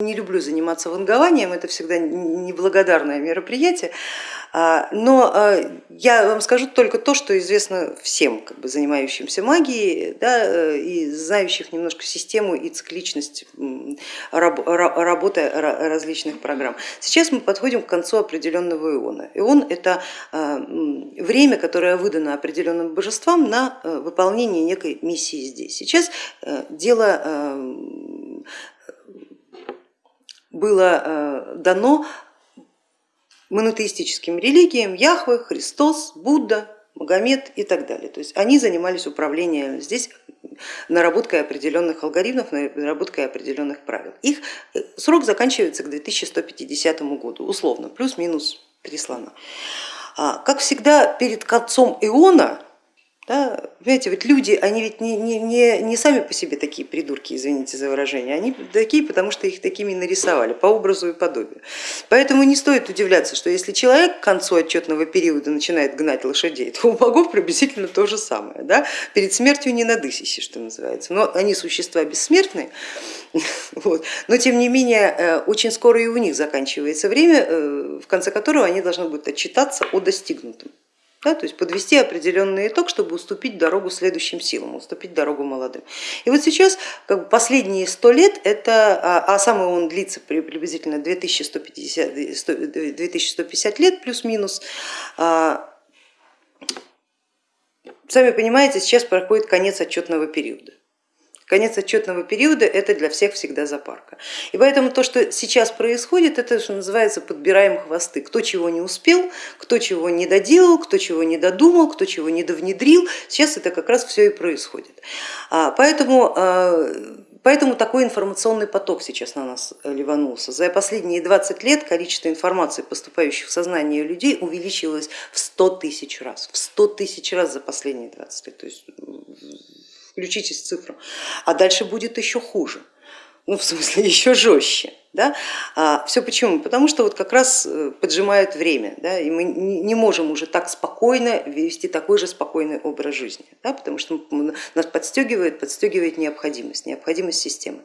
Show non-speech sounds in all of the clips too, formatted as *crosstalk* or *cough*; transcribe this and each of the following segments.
Не люблю заниматься вангованием, это всегда неблагодарное мероприятие, а, но а, я вам скажу только то, что известно всем, как бы, занимающимся магией да, э, и знающих немножко систему и цикличность работы различных программ. Сейчас мы подходим к концу определенного иона. Ион это а, время, которое выдано определенным божествам на э, выполнение некой миссии здесь. Сейчас э, дело было э, дано монотеистическим религиям Яхве, Христос, Будда, Магомед и так далее. То есть они занимались управлением здесь наработкой определенных алгоритмов, наработкой определенных правил. Их э, срок заканчивается к 2150 году, условно, плюс-минус три слона. А, как всегда перед концом Иона понимаете, ведь люди, они ведь не, не, не, не сами по себе такие придурки, извините за выражение, они такие, потому что их такими нарисовали по образу и подобию. Поэтому не стоит удивляться, что если человек к концу отчетного периода начинает гнать лошадей, *laughs* то у богов приблизительно то же самое. Да? Перед смертью не надысище, что называется. Но они существа бессмертные, *laughs* вот. но тем не менее э, очень скоро и у них заканчивается время, э, в конце которого они должны будут отчитаться о достигнутом да, то есть подвести определенный итог, чтобы уступить дорогу следующим силам, уступить дорогу молодым. И вот сейчас как бы, последние сто лет, это, а, а самый он длится приблизительно 2150, 2150 лет плюс-минус, а, сами понимаете, сейчас проходит конец отчетного периода. Конец отчетного периода это для всех всегда запарка. И поэтому то, что сейчас происходит, это что называется подбираем хвосты. Кто чего не успел, кто чего не доделал, кто чего не додумал, кто чего не довнедрил. Сейчас это как раз все и происходит. А, поэтому а, Поэтому такой информационный поток сейчас на нас ливанулся. За последние 20 лет количество информации, поступающих в сознание людей, увеличилось в 100 тысяч раз. В 100 тысяч раз за последние 20 лет. То есть включитесь в цифру, а дальше будет еще хуже, ну в смысле *laughs* еще жестче. Да? А, все почему? Потому что вот как раз э, поджимает время, да? и мы не можем уже так спокойно вести такой же спокойный образ жизни, да? потому что нас подстегивает, подстегивает необходимость, необходимость системы.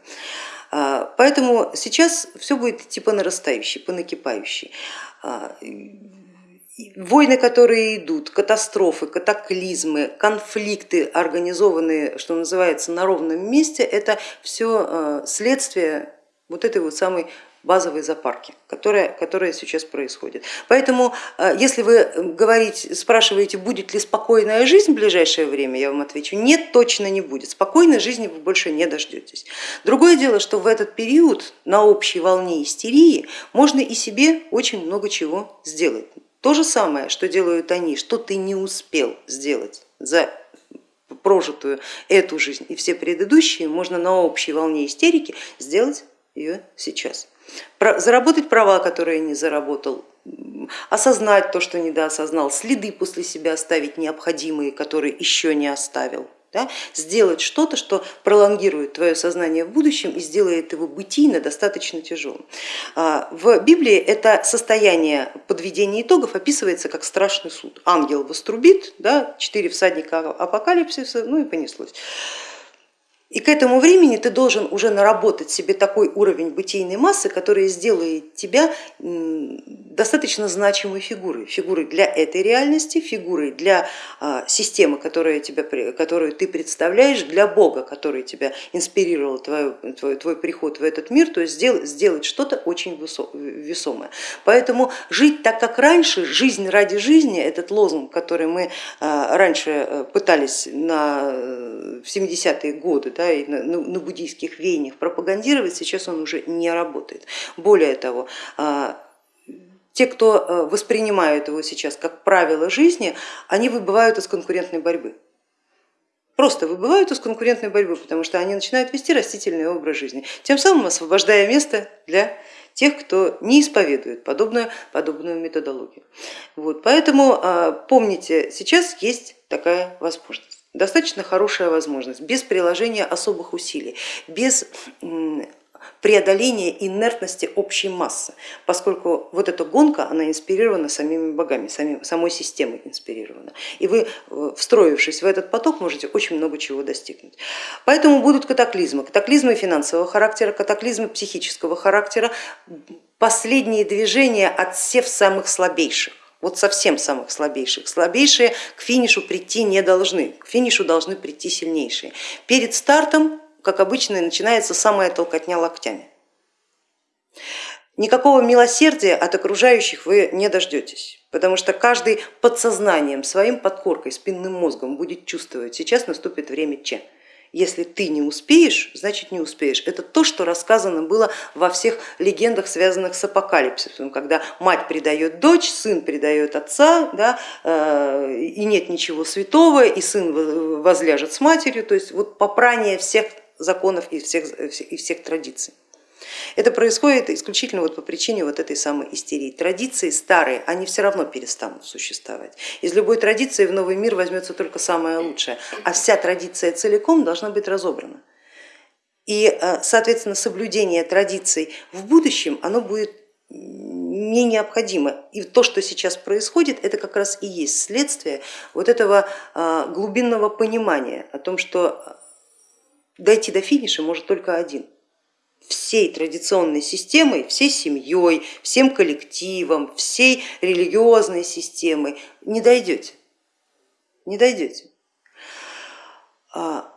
А, поэтому сейчас все будет идти по нарастающей, по накипающей. Войны, которые идут, катастрофы, катаклизмы, конфликты, организованные, что называется, на ровном месте, это все э, следствие вот этой вот самой базовой запарки, которая, которая сейчас происходит. Поэтому, э, если вы говорите, спрашиваете, будет ли спокойная жизнь в ближайшее время, я вам отвечу, нет, точно не будет. Спокойной жизни вы больше не дождетесь. Другое дело, что в этот период на общей волне истерии можно и себе очень много чего сделать. То же самое, что делают они, что ты не успел сделать за прожитую эту жизнь и все предыдущие, можно на общей волне истерики сделать ее сейчас. Заработать права, которые не заработал, осознать то, что недоосознал, следы после себя оставить необходимые, которые еще не оставил да, сделать что-то, что пролонгирует твое сознание в будущем и сделает его бытийно достаточно тяжелым. А, в Библии это состояние подведения итогов описывается как страшный суд. Ангел вострубит, да, четыре всадника апокалипсиса, ну и понеслось. И к этому времени ты должен уже наработать себе такой уровень бытийной массы, который сделает тебя достаточно значимой фигурой, фигурой для этой реальности, фигурой для а, системы, которая тебя, которую ты представляешь, для Бога, который тебя инспирировал, твой, твой, твой приход в этот мир, то есть сделать, сделать что-то очень весомое. Поэтому жить так, как раньше, жизнь ради жизни, этот лозунг, который мы а, раньше э, пытались на, в 70-е годы, да, и на, на буддийских веяниях пропагандировать, сейчас он уже не работает. Более того, а, те, кто э, воспринимают его сейчас как правило жизни, они выбывают из конкурентной борьбы. Просто выбывают из конкурентной борьбы, потому что они начинают вести растительный образ жизни, тем самым освобождая место для тех, кто не исповедует подобную, подобную методологию. Вот, поэтому а, помните, сейчас есть такая возможность достаточно хорошая возможность, без приложения особых усилий, без преодоления инертности общей массы, поскольку вот эта гонка, она инспирирована самими богами, самой системой инспирирована. И вы, э, встроившись в этот поток, можете очень много чего достигнуть. Поэтому будут катаклизмы, катаклизмы финансового характера, катаклизмы психического характера, последние движения отсев самых слабейших вот совсем самых слабейших. Слабейшие к финишу прийти не должны, к финишу должны прийти сильнейшие. Перед стартом, как обычно, начинается самая толкотня локтями. Никакого милосердия от окружающих вы не дождетесь, потому что каждый подсознанием, своим подкоркой, спинным мозгом будет чувствовать, сейчас наступит время Че если ты не успеешь, значит не успеешь. Это то, что рассказано было во всех легендах, связанных с апокалипсисом, когда мать предает дочь, сын предает отца, да, э, и нет ничего святого, и сын возляжет с матерью, то есть вот попрание всех законов и всех, и всех традиций. Это происходит исключительно вот по причине вот этой самой истерии. Традиции старые, они все равно перестанут существовать. Из любой традиции в новый мир возьмется только самое лучшее, а вся традиция целиком должна быть разобрана. И, э, соответственно, соблюдение традиций в будущем, оно будет не необходимо. И то, что сейчас происходит, это как раз и есть следствие вот этого э, глубинного понимания о том, что дойти до финиша может только один всей традиционной системой, всей семьей, всем коллективом, всей религиозной системой не дойдете, не дойдете. А,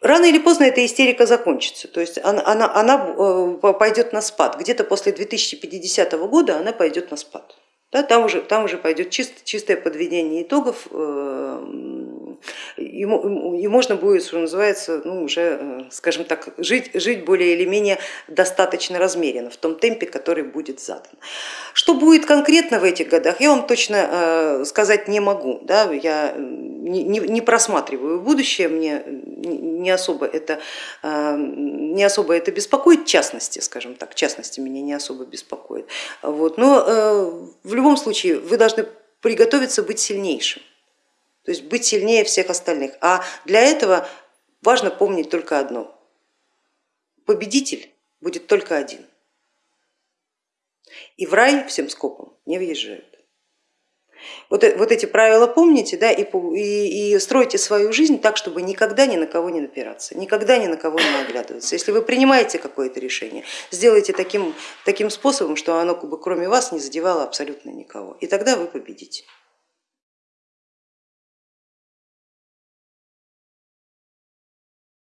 рано или поздно эта истерика закончится, то есть она, она, она э, пойдет на спад, где-то после 2050 года она пойдет на спад. Да, там, уже, там уже пойдет чист, чистое подведение итогов э, и, можно будет, что называется, ну, уже, э, скажем так, жить, жить более или менее достаточно размеренно, в том темпе, который будет задан. Что будет конкретно в этих годах, я вам точно э, сказать не могу. Да? Я не, не просматриваю будущее, мне не особо, это, э, не особо это беспокоит, в частности, скажем так, в частности меня не особо беспокоит. Вот. Но в любом случае вы должны приготовиться быть сильнейшим то есть быть сильнее всех остальных. А для этого важно помнить только одно. Победитель будет только один. И в рай всем скопом не въезжают. Вот, э, вот эти правила помните да, и, и, и стройте свою жизнь так, чтобы никогда ни на кого не напираться, никогда ни на кого не оглядываться. Если вы принимаете какое-то решение, сделайте таким, таким способом, что оно кроме вас не задевало абсолютно никого, и тогда вы победите.